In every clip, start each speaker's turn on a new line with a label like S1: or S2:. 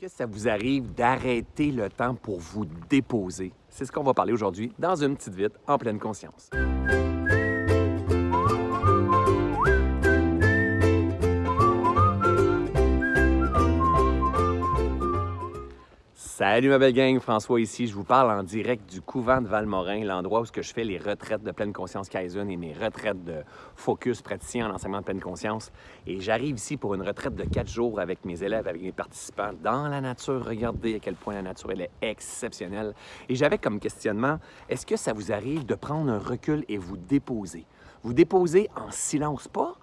S1: que ça vous arrive d'arrêter le temps pour vous déposer? C'est ce qu'on va parler aujourd'hui dans une petite vite en pleine conscience. Salut ma belle gang, François ici. Je vous parle en direct du couvent de Valmorin, l'endroit où je fais les retraites de pleine conscience Kaizen et mes retraites de focus praticien en enseignement de pleine conscience. Et j'arrive ici pour une retraite de quatre jours avec mes élèves, avec mes participants dans la nature. Regardez à quel point la nature elle est exceptionnelle. Et j'avais comme questionnement, est-ce que ça vous arrive de prendre un recul et vous déposer? Vous déposer en silence, pas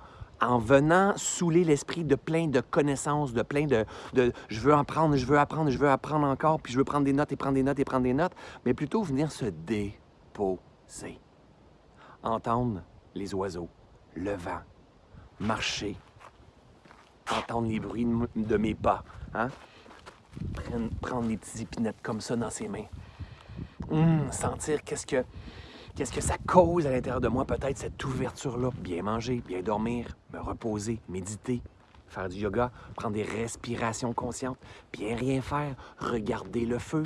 S1: en venant saouler l'esprit de plein de connaissances, de plein de, je veux apprendre, je veux apprendre, je veux apprendre encore, puis je veux prendre des notes et prendre des notes et prendre des notes, mais plutôt venir se déposer. Entendre les oiseaux, le vent, marcher, entendre les bruits de mes pas, hein? prendre, des petites épinettes comme ça dans ses mains, hum, sentir qu'est-ce que Qu'est-ce que ça cause à l'intérieur de moi, peut-être cette ouverture-là? Bien manger, bien dormir, me reposer, méditer, faire du yoga, prendre des respirations conscientes, bien rien faire, regarder le feu.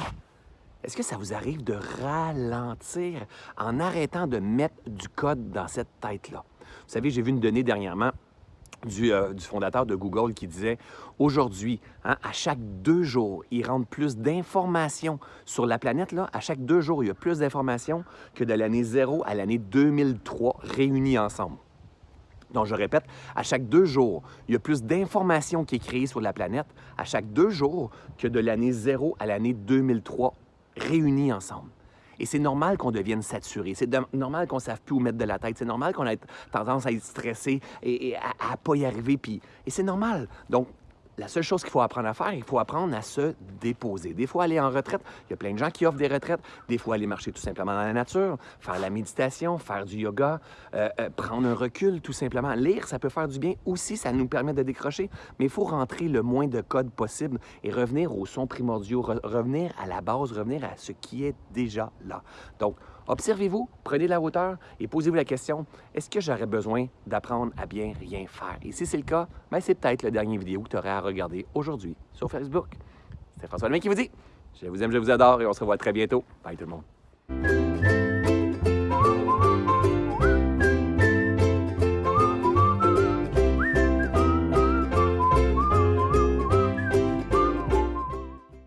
S1: Est-ce que ça vous arrive de ralentir en arrêtant de mettre du code dans cette tête-là? Vous savez, j'ai vu une donnée dernièrement euh, du, fondateur de Google qui disait aujourd'hui, hein, à chaque deux jours, il rentre plus d'informations sur la planète. Là. À chaque deux jours, il y a plus d'informations que de l'année 0 à l'année 2003 réunies ensemble. Donc, je répète, à chaque deux jours, il y a plus d'informations qui est créées sur la planète à chaque deux jours que de l'année 0 à l'année 2003 réunies ensemble. Et c'est normal qu'on devienne saturé. C'est normal qu'on ne sache plus où mettre de la tête. C'est normal qu'on ait tendance à être stressé et, à ne pas y arriver. Et c'est normal. La seule chose qu'il faut apprendre à faire, il faut apprendre à se déposer. Des fois, aller en retraite, il y a plein de gens qui offrent des retraites. Des fois, aller marcher tout simplement dans la nature, faire la méditation, faire du yoga, euh, euh, prendre un recul tout simplement. Lire, ça peut faire du bien aussi, ça nous permet de décrocher, mais il faut rentrer le moins de code possible et revenir aux sons primordiaux, revenir à la base, revenir à ce qui est déjà là. Donc, Observez-vous, prenez la hauteur et posez-vous la question, est-ce que j'aurais besoin d'apprendre à bien rien faire? Et si c'est le cas, ben c'est peut-être la dernière vidéo que tu aurais à regarder aujourd'hui sur Facebook. C'est François Lemay qui vous dit, je vous aime, je vous adore et on se revoit très bientôt. Bye tout le monde.